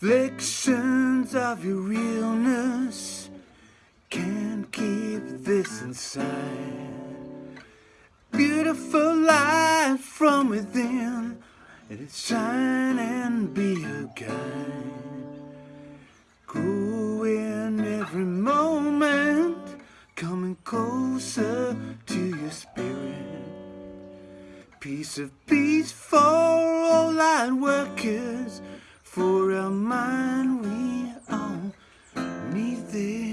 Reflections of your realness can't keep this inside. Beautiful light from within, let it shine and be a guide. Growing every moment, coming closer to your spirit. Piece of peace for all our minds. The.